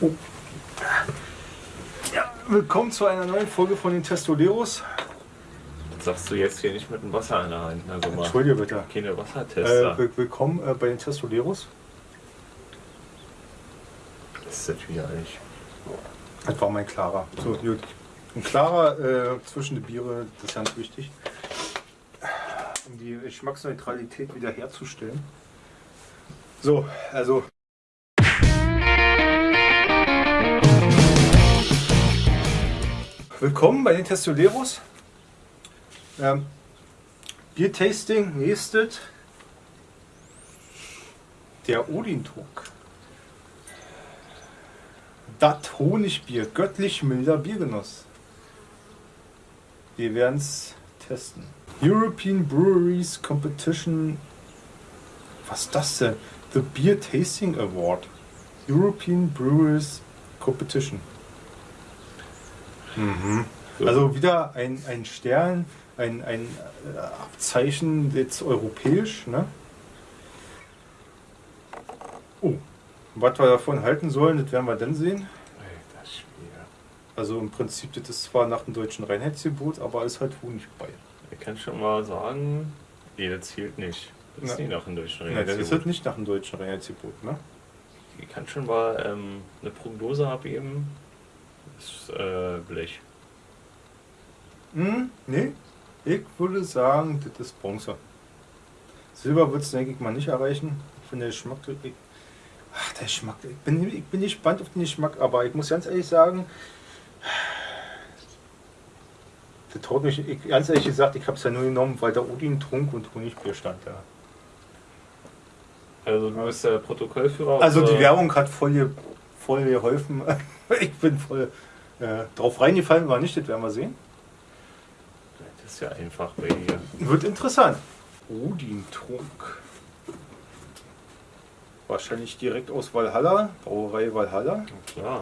oh. Ja, willkommen zu einer neuen Folge von den Testoleros. Das sagst du jetzt hier nicht mit dem Wasser in der Hand. Also mal Entschuldige bitte. keine Wassertester. Äh, will- willkommen äh, bei den Testoleros. das ist das wieder eigentlich. Das war mein Klarer. So, gut. Ein Klarer äh, zwischen die Biere, das ist ganz wichtig. Um die Geschmacksneutralität wiederherzustellen. So, also. Willkommen bei den Testoleros. Ähm, Biertasting, nächstes. Der Odin-Talk. Das Honigbier, göttlich milder Biergenuss. Wir werden es testen. European Breweries Competition. Was ist das denn? The Beer Tasting Award. European Breweries Competition. Mhm. Also wieder ein, ein Stern, ein, ein äh, Abzeichen jetzt europäisch, ne? Oh, was wir davon halten sollen, das werden wir dann sehen. Also im Prinzip, das ist zwar nach dem deutschen Reinheitsgebot, aber ist halt Honig bei. Ich kann schon mal sagen, nee, das zählt nicht. Das ist Na. nicht nach dem deutschen Nein, das ist nicht nach dem deutschen Reinheitsgebot, ne? Ich kann schon mal ähm, eine Prognose abgeben. Das ist äh, Blech. Hm, nee. Ich würde sagen, das ist Bronze. Silber wird es, denke ich, mal nicht erreichen. Ich finde der Geschmack. Ich, ach, der Geschmack. Ich bin, ich bin gespannt auf den Geschmack, aber ich muss ganz ehrlich sagen, das haut mich, ich, ganz ehrlich gesagt, ich habe es ja nur genommen, weil da Odin Trunk und Honigbier stand da. Also du bist der Protokollführer. Also die Werbung hat voll, voll geholfen. Ich bin voll äh, drauf reingefallen, war nicht, das werden wir sehen. Das ist ja einfach bei dir. Wird interessant. Odin Trunk. Wahrscheinlich direkt aus Valhalla, Brauerei Valhalla. Na klar.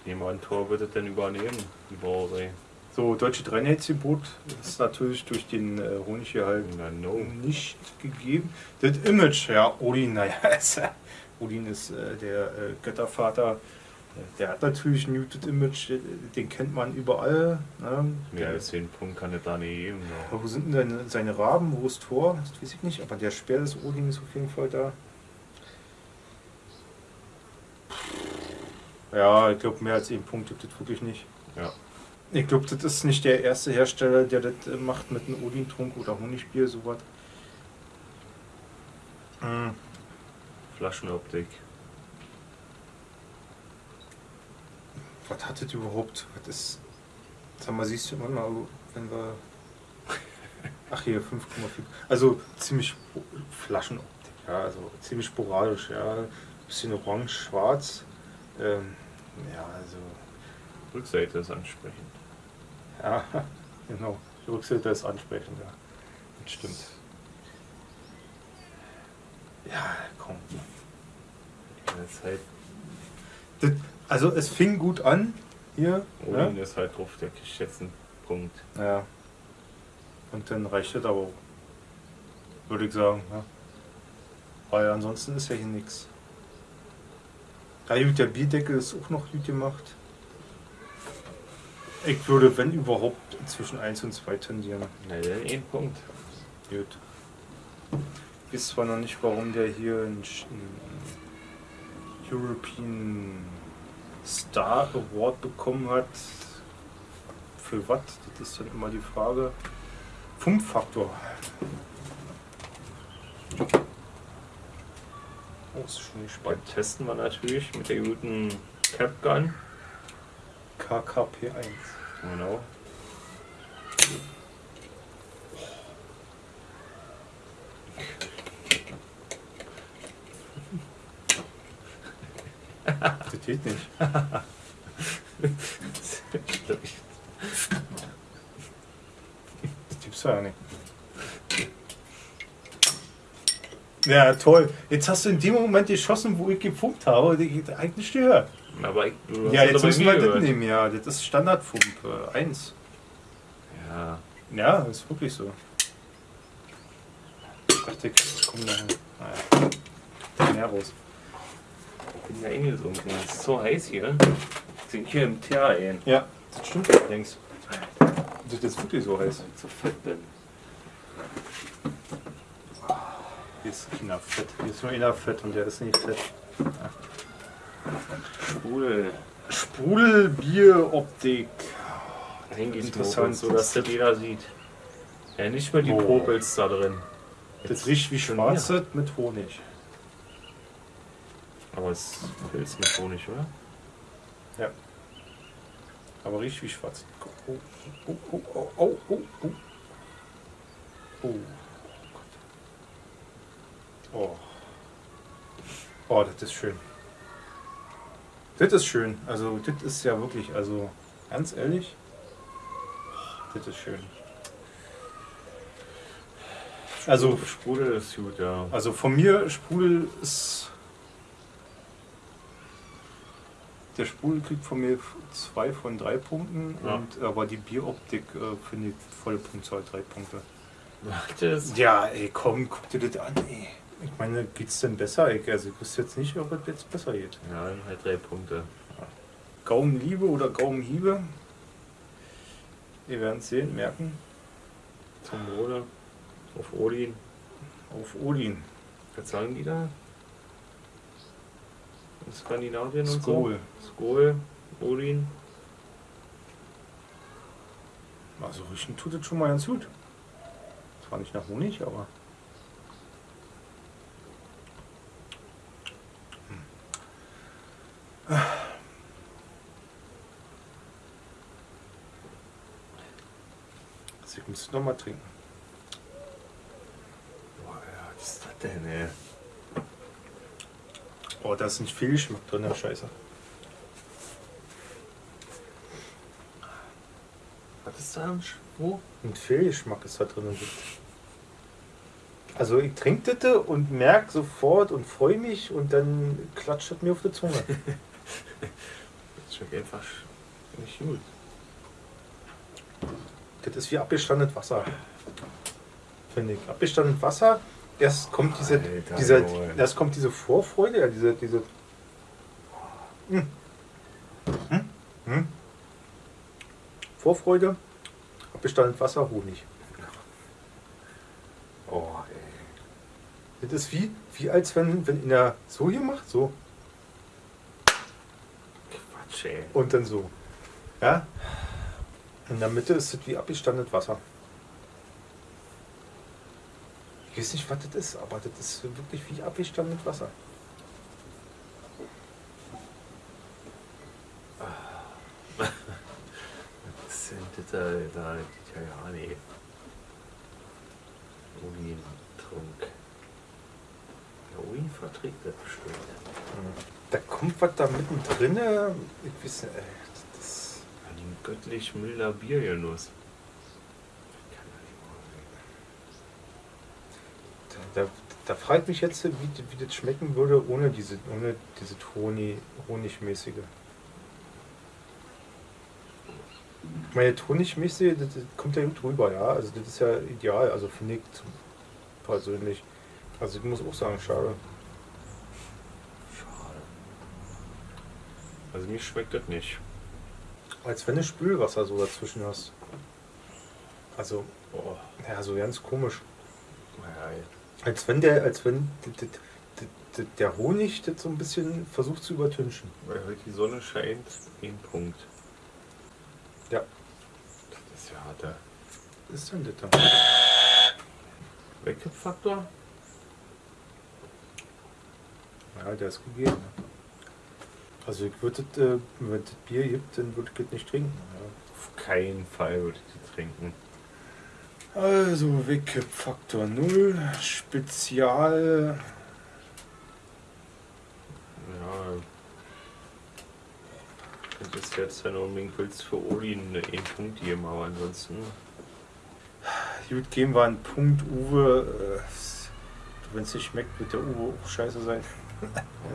Ich nehme an, Tor wird es dann übernehmen, die Brauerei. So, deutsche Dreinetzgebot ist natürlich durch den äh, Honiggehalt Na no. nicht gegeben. Das Image, ja, Odin, naja, ist, äh, Odin ist äh, der äh, Göttervater. Der hat natürlich ein muted Image, den, kennt man überall. Ne? Mehr als 10 Punkte kann es da nicht geben. Aber Wo sind denn seine, seine Raben? Wo ist Tor? Das weiß ich nicht, aber der Speer des Odin ist auf jeden Fall da. Ja, ich glaube, mehr als einen Punkt gibt es wirklich nicht. Ja. Ich glaube, das ist nicht der erste Hersteller, der das äh, macht mit einem Odin-Trunk oder Honigbier, sowas. Mm, Flaschenoptik. Was hat das überhaupt? Was ist. Sag mal, siehst du immer mal, wenn wir. Ach hier, 5,4. Also ziemlich Flaschenoptik, ja, also ziemlich sporadisch, ja. Bisschen orange, schwarz. Ähm, ja, also. Rückseite ist ansprechend. Ja, genau. Die Rückseite ist ansprechend, ja. Das stimmt. Ja, komm. Das halt, Das, also es fing gut an hier. Odin Ja? ist halt drauf der geschätzten Punkt. ja. Und dann reicht das aber auch. Würde ich sagen. Ja. Weil ansonsten ist ja hier nichts. Ja gut, der Bierdeckel ist auch noch gut gemacht. Ich würde, wenn überhaupt, zwischen 1 und 2 tendieren. Na, dann ein Punkt. Gut. Ich weiß zwar noch nicht, warum der hier einen, European Star Award bekommen hat. Für was? Das ist dann immer die Frage. Fünf-Faktor. Oh, ist schon Dann gespannt. testen wir natürlich mit der guten Cap Gun. KKP1. Genau. Das geht nicht. Das gibt's ja nicht. Ja, toll. Jetzt hast du in dem Moment geschossen, wo ich gefunkt habe, die geht eigentlich gehört. Aber ich, Ja, das jetzt müssen wir das nehmen, ja. Das ist Standardfunk äh, 1. Ja, Ja, ist wirklich so. dachte, ich komm da. Naja. Da mehr raus. Ich bin ja eingesunken. Es ist so heiß hier. Ich sind hier im Teer ein. Ja, das stimmt allerdings. Das ist wirklich so heiß. Weil ich so fett bin. Hier ist keiner fett. Hier ist nur einer fett und der ist nicht fett. Sprudel. Sprudelbieroptik. Hingehen Interessant. so dass das jeder sieht. Ja, nicht mehr die Oh. Popels da drin. Das riecht wie schon Schwarzes mit Honig. Aber es ist Pilz mit Honig, oder? Ja. Aber riecht wie schwarz. Oh, oh, oh, oh, oh, oh, oh. Oh. Oh. Oh, das ist schön. Das ist schön. Also, das ist ja wirklich, also, ganz ehrlich, das ist schön. Also, Sprudel ist gut, ja. also von mir Sprudel ist. Der Sprudel kriegt von mir zwei von drei Punkten, Ja. und, aber die Bieroptik äh, finde ich volle Punktzahl, drei Punkte. Das Ja, ey, komm, guck dir das an, ey. Ich meine, geht's denn besser? Ich, also, ich wüsste jetzt nicht, ob es jetzt besser geht. ja, dann halt drei Punkte. Gaumenliebe oder Gaumenhiebe? Wir werden es sehen, merken. Zum Wohle. Auf Odin. Auf Odin. Was sagen die da? In Skandinavien und Skol. so? Skol. Odin. Also riechen tut es schon mal ganz gut. Zwar nicht nach Honig, aber. Ich muss noch mal trinken. Boah, ja, was ist das denn, ey? Oh, da ist nicht viel drin, der Scheiße. Was ist da? Wo? Ein Fehlgeschmack ist da drin. Also ich trinke das und merke sofort und freue mich und dann klatscht es mir auf die Zunge. Das schmeckt einfach nicht gut. Das ist wie abgestandenes Wasser. Finde ich. Abgestandenes Wasser, erst kommt diese, Alter, diese, Junge. erst kommt diese Vorfreude, ja, diese, diese. Hm. Hm? Hm? Vorfreude, abgestandenes Wasser, Honig. Oh, ey. Das ist wie, wie als wenn, wenn in der so hier macht, so Quatsch, ey. und dann so. Ja? In der Mitte ist es wie abgestandenes Wasser. Ich weiß nicht, was das ist, aber das ist wirklich wie abgestandenes Wasser. Was sind das da, da die Italiener? Odin trunk. Der Odin verträgt das bestimmt. Da kommt was da mittendrin. Ich weiß nicht, das, göttlich milder Biergenuss. Kann da, da, da fragt mich jetzt, wie, wie das schmecken würde ohne diese, ohne diese Honig, Honigmäßige. Meine, Honigmäßige, das, das kommt ja gut rüber, ja. Also das ist ja ideal, also finde ich persönlich. Also ich muss auch sagen, schade. Schade. Also mir schmeckt das nicht. Als wenn du Spülwasser so dazwischen hast. Also, Oh, ja, so ganz komisch. Als wenn der, als wenn der Honig das so ein bisschen versucht zu übertünchen. weil heute die Sonne scheint, ein Punkt. Ja. Das ist ja harter. Was ist denn das da? Wegkippfaktor? Ja, der ist gegeben. Also ich würde das, äh, wenn das Bier gibt, dann würde ich das nicht trinken. Auf keinen Fall würde ich die trinken. Ja. Also Wegkippfaktor 0, Spezial. Ja. Das ist jetzt, du unbedingt willst, für Odin einen Punkt geben, aber ansonsten. Gut, geben wir einen Punkt, Uwe. Wenn es nicht schmeckt, wird der Uwe auch scheiße sein.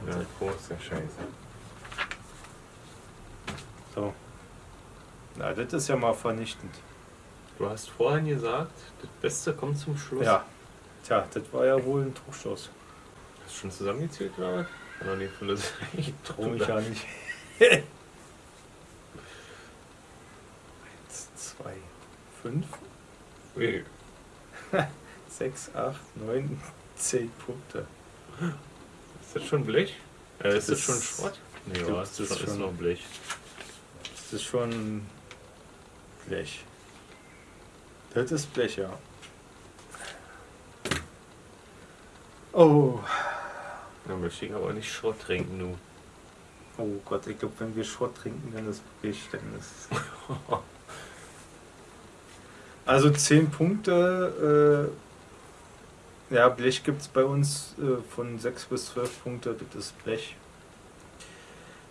Ja, große Scheiße. So. Na, das ist ja mal vernichtend. Du hast vorhin gesagt, das Beste kommt zum Schluss. Ja. Tja, das war ja wohl ein Trugstoß. Hast du schon zusammengezählt was? Kann doch nicht von der Ich traue mich ja nicht. Eins, zwei, fünf, Ui, sechs, acht, neun, zehn Punkte. Ist das schon Blech? Äh, ist das, Das schon Schrott? Nee, ja, das das ist, ist schon, ist noch Blech. Das ist schon Blech. Das ist Blech, ja. Oh. Da möchte ich aber nicht Schrott trinken, du. Oh Gott, ich glaube, wenn wir Schrott trinken, dann ist Blech, dann ist. Also 10 Punkte. Äh, ja, Blech gibt es bei uns äh, von 6 bis 12 Punkte, das ist Blech.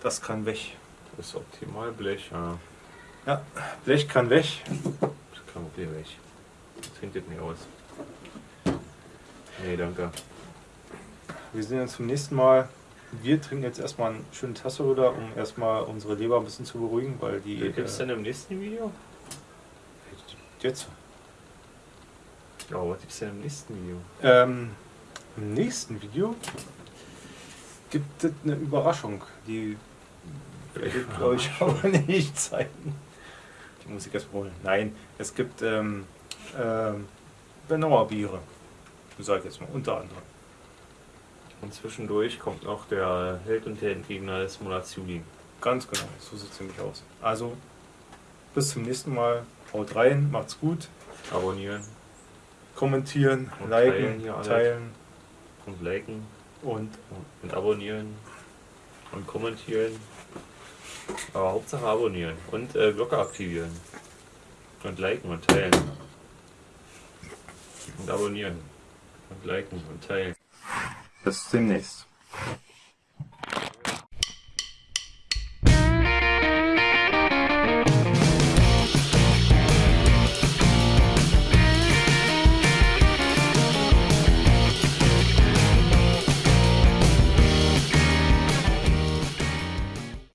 Das kann weg. Das ist optimal Blech, ja. Blech kann weg. Das kann okay weg. Trinkt das nicht aus. Nee, danke. Wir sehen uns zum nächsten Mal. Wir trinken jetzt erstmal eine schöne Tasse rüber, um erstmal unsere Leber ein bisschen zu beruhigen, weil die. Wie gibt's äh, denn im nächsten Video? jetzt? Ja, was gibt's denn im nächsten Video? Ähm, Im nächsten Video gibt es eine Überraschung, die werde ich euch aber nicht zeigen. Die muss ich erst holen. Nein, es gibt ähm, ähm, Benauer Biere. Sag ich jetzt mal, unter anderem. Und zwischendurch kommt noch der Held und der Endgegner des Monats Juli. Ganz genau, so sieht es nämlich aus. Also, bis zum nächsten Mal. Haut rein, macht's gut. Abonnieren Kommentieren, Und liken, teilen teilen und liken und und abonnieren und kommentieren. Aber Hauptsache abonnieren und äh, Glocke aktivieren. Und liken und teilen. Und abonnieren. Und liken und teilen. bis demnächst.